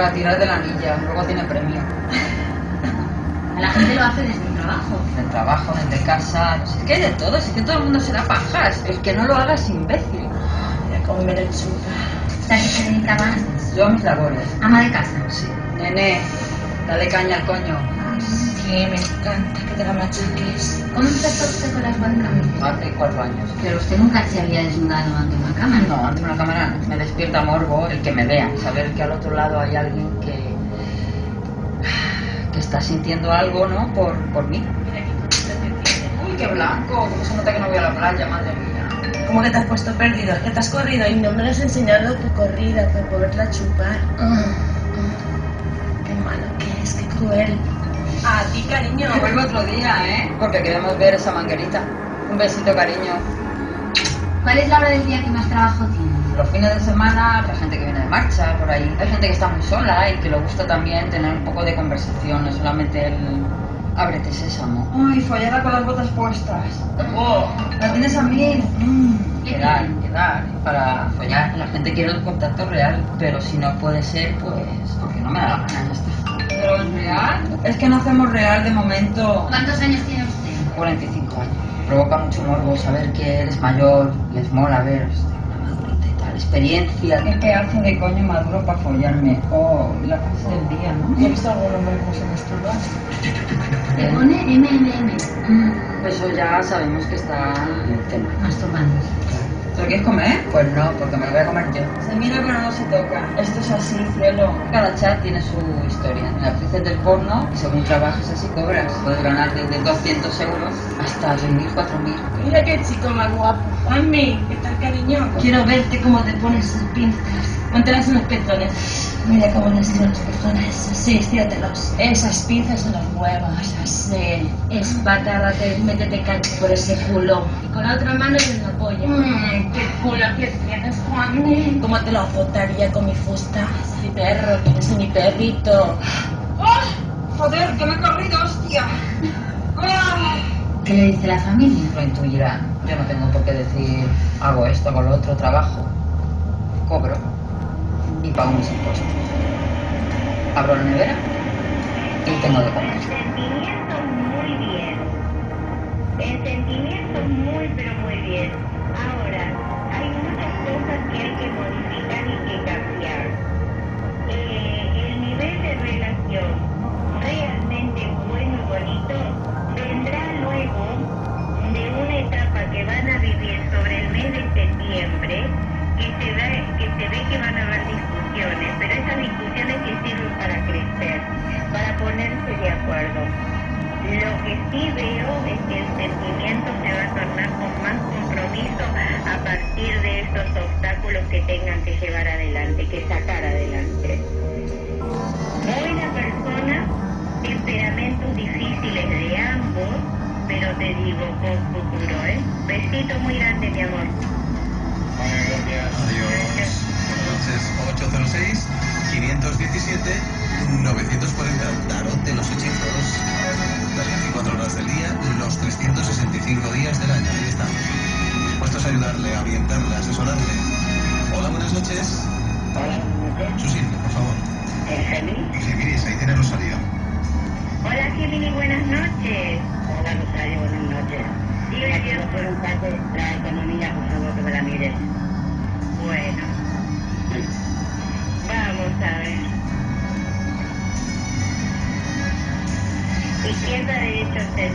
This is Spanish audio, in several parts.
Para tirar de la anilla, luego tiene premio. La gente lo hace desde el trabajo. Del trabajo, desde casa, no sé, es que hay de todo, es que todo el mundo se da pajas. El que no lo haga es imbécil. Mira cómo me lechuga. O sea, que se dedica más. Yo a mis labores. Ama de casa. Sí. Nene, dale caña al coño. Sí, me encanta que te la machaques. ¿Cómo empezó usted con las webcams? Hace cuatro años. Pero usted nunca se había desnudado ante una cámara. No, ante una cámara no. me despierta morbo el que me vea, saber que al otro lado hay alguien que que está sintiendo algo, ¿no? Por, por mí. Uy, qué blanco, cómo se nota que no voy a la playa, madre mía. ¿Cómo que te has puesto perdido? ¿Que te has corrido y no me lo has enseñado tu corrida para poderla chupar? Ah, ah. Qué malo que es, qué cruel. A ti, cariño. Vuelvo otro día, ¿eh? Porque queremos ver esa manguerita. Un besito, cariño. ¿Cuál es la hora del día que más trabajo tiene? Los fines de semana, hay gente que viene de marcha por ahí. Hay gente que está muy sola y que le gusta también tener un poco de conversación, no solamente el ábrete sésamo. Uy, follada con las botas puestas. Oh, la tienes a mí. Mm. Quedar, quedar, para follar. La gente quiere el contacto real, pero si no puede ser, pues porque no me da la gana. ¿Pero es real? Es que no hacemos real de momento. ¿Cuántos años tiene usted? 45 años. Provoca mucho morbo saber que eres mayor, les mola ver una madurita y tal, experiencia. ¿Qué pedazo de coño maduro para follarme? Oh, la fase del día, ¿no? ¿He visto algún hombre que se masturba? Le pone MMM. Mm, Eso ya sabemos que está en el tema. masturbándose. ¿Te lo quieres comer? Pues no, porque me lo voy a comer yo. Se mira pero no se toca. Esto es así, cielo. Cada chat tiene su historia. En actrices del porno, según trabajes así cobras. Puedes ganar desde 200 euros hasta 6.000, 4.000. Mira qué chico más guapo. Mami, ¿qué tal, cariño? Quiero verte cómo te pones esas pinzas. Póntelas en los pezones. Mira cómo les tiro los pezones. Así, estíatelos. Esas pinzas en los huevos. Así. Espátárate, métete cancho por ese culo. Y con la otra mano en polla. Mmm, qué culo que tienes, Juan. ¿Cómo te lo azotaría con mi fusta? Sí, perro, que eres mi perrito. ¡Oh! Joder, que me he corrido, hostia. ¿Qué le dice la familia? Lo intuirán. Yo no tengo por qué decir hago esto, hago lo otro, trabajo, cobro y pago mis impuestos. Abro la nevera y tengo de comer. sentimientos muy bien. En sentimientos muy, pero muy bien. Sí veo es que el sentimiento se va a tornar con más compromiso a partir de esos obstáculos que tengan que llevar adelante, que sacar adelante. Buena persona, temperamentos difíciles de ambos, pero te digo con futuro, ¿eh? Besito muy grande, mi amor. Gracias. Adiós.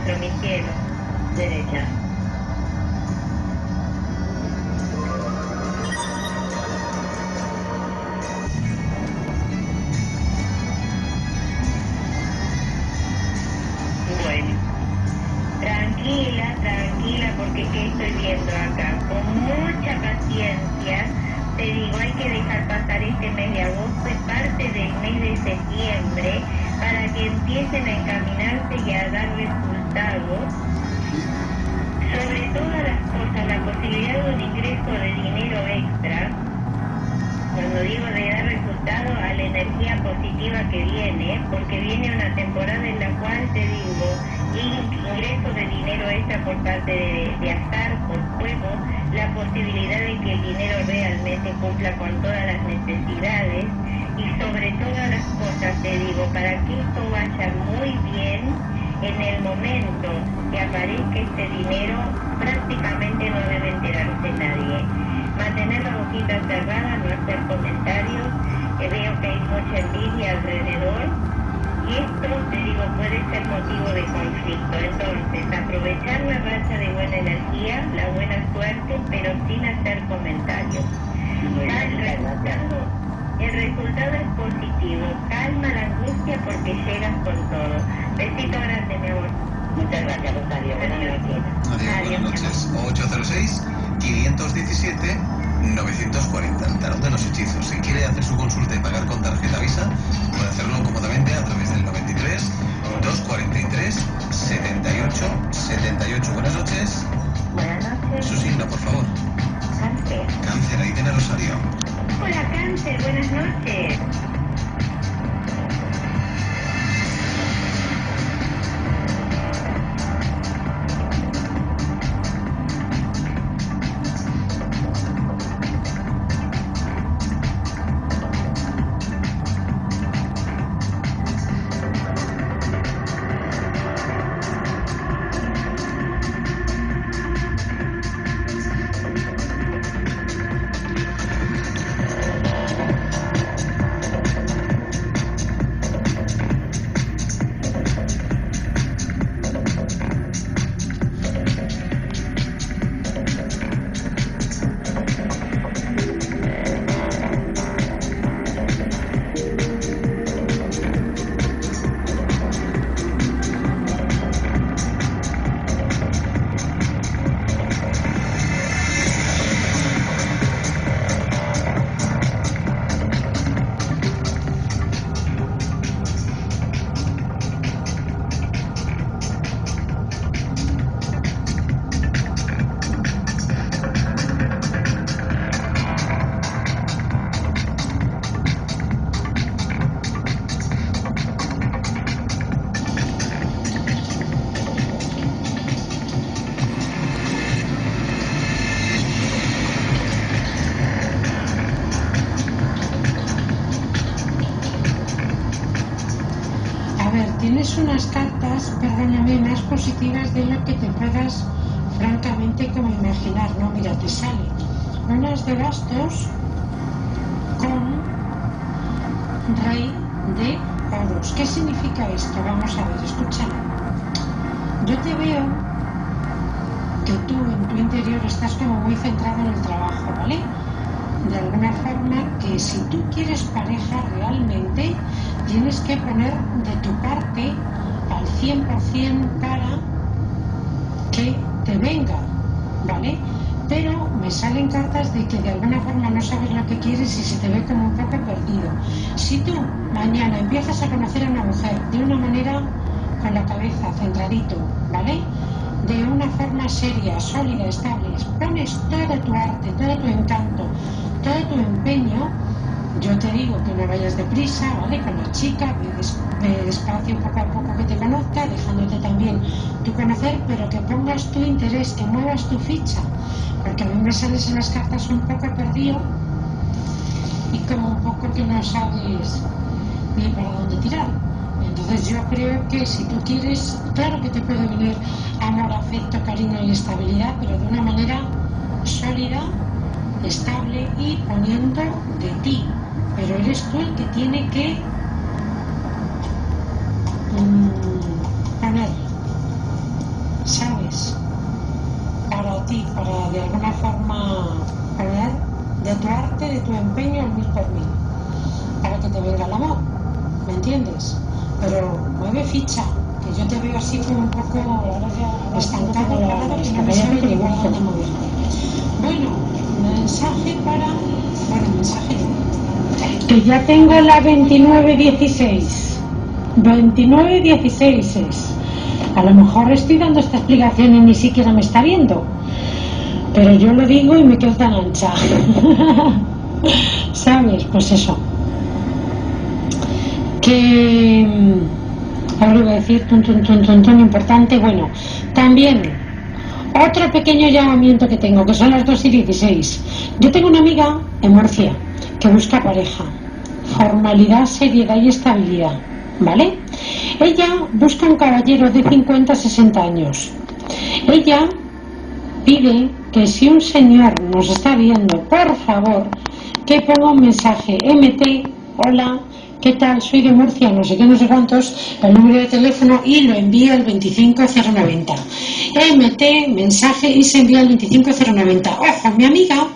Centro, mi cielo. Derecha. Bueno. Tranquila, tranquila, porque ¿qué estoy viendo acá? Con mucha paciencia, te digo, hay que dejar pasar este mes de agosto y parte del mes de septiembre para que empiecen a encaminarse y a dar resultados. Sobre todas las cosas, la posibilidad de un ingreso de dinero extra, cuando digo de dar resultado a la energía positiva que viene, porque viene una temporada en la cual te digo, ingreso de dinero extra por parte de, de azar, por juego, la posibilidad de que el dinero realmente cumpla con todas las necesidades y sobre todas las cosas te digo, para que esto vaya muy bien, en el momento que aparezca este dinero, prácticamente no debe enterarse nadie. Mantener la boquita cerrada, no hacer comentarios, que veo que hay mucha envidia alrededor y esto, te digo, puede ser motivo de conflicto. Entonces, aprovechar la racha de buena energía, la buena suerte, pero sin hacer comentarios. El resultado es positivo. Calma la angustia porque llegas con todo. Besito grande, mi amor. Muchas gracias, Rosario. Buenas noches. Adiós, buenas noches. 806 517 940, el tarot de los hechizos. Si quiere hacer su consulta y pagar con tarjeta Visa, puede hacerlo cómodamente a través del 93 243 78 78. Buenas noches. Buenas noches. Su signo, por favor. Cáncer. Cáncer, ahí tiene Rosario. Hola, Cáncer. Buenas noches. Tienes unas cartas, perdóname, más positivas de lo que te puedas francamente como imaginar, ¿no? Mira, te sale unas de bastos con rey de oros. ¿Qué significa esto? Vamos a ver, escúchame. Yo te veo que tú en tu interior estás como muy centrado en el trabajo, ¿vale? De alguna forma que si tú quieres pareja realmente, tienes que poner de tu parte al 100% para que te venga, ¿vale? Pero me salen cartas de que de alguna forma no sabes lo que quieres y se te ve como un poco perdido. Si tú mañana empiezas a conocer a una mujer de una manera con la cabeza centradito, ¿vale? De una forma seria, sólida, estable, pones todo tu arte, todo tu encanto, todo tu empeño, yo te digo que no vayas deprisa, ¿vale? Con la chica, ve, des- ve despacio poco a poco que te conozca, dejándote también tu conocer, pero que pongas tu interés, que muevas tu ficha, porque a mí me sales en las cartas un poco perdido y como un poco que no sabes ni para dónde tirar. Entonces yo creo que si tú quieres, claro que te puede venir amor, afecto, cariño y estabilidad, pero de una manera sólida, estable y poniendo de ti. Pero eres tú el que tiene que mm, poner, ¿sabes? Para ti, para de alguna forma poner de tu arte, de tu empeño al mil por mil, para que te venga el amor, ¿me entiendes? Pero mueve ficha, que yo te veo así como un poco estancado, parado, que no me sabe por dónde. Bueno, mensaje para. Bueno, mensaje. Que ya tengo la 2916. 2916 es. A lo mejor estoy dando esta explicación y ni siquiera me está viendo. Pero yo lo digo y me quedo tan ancha. ¿Sabes? Pues eso. Que. mm, Ahora iba a decir, tun, tun, tun, tun, tun, importante. Bueno, también otro pequeño llamamiento que tengo, que son las 2 y 16. Yo tengo una amiga en Murcia que busca pareja. Formalidad, seriedad y estabilidad. ¿Vale? Ella busca un caballero de 50-60 años. Ella pide que si un señor nos está viendo, por favor, que ponga un mensaje MT, hola, ¿qué tal? Soy de Murcia, no sé qué, no sé cuántos, el número de teléfono y lo envío al 25090. MT, mensaje y se envía al 25090. Ojo, mi amiga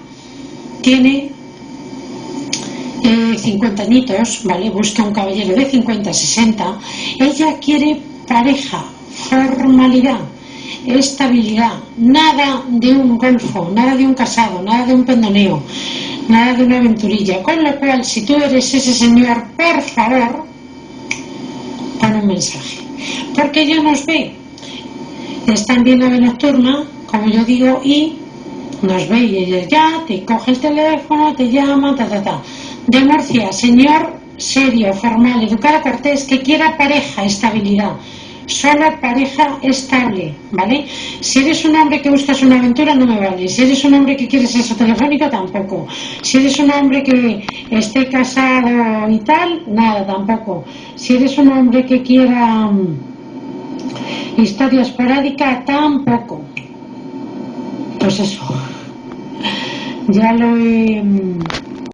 tiene 50 añitos, ¿vale? Busca un caballero de 50, 60. Ella quiere pareja, formalidad, estabilidad, nada de un golfo, nada de un casado, nada de un pendoneo, nada de una aventurilla. Con lo cual, si tú eres ese señor, por favor, pon un mensaje. Porque ella nos ve. Está en bien ave nocturna, como yo digo, y nos ve y ella ya te coge el teléfono, te llama, ta, ta, ta de Murcia, señor serio, formal, educado, cortés, que quiera pareja, estabilidad. Solo pareja estable, ¿vale? Si eres un hombre que buscas una aventura, no me vale. Si eres un hombre que quieres eso telefónico, tampoco. Si eres un hombre que esté casado y tal, nada, tampoco. Si eres un hombre que quiera um, historia esporádica, tampoco. Pues eso. Ya lo he. Mm,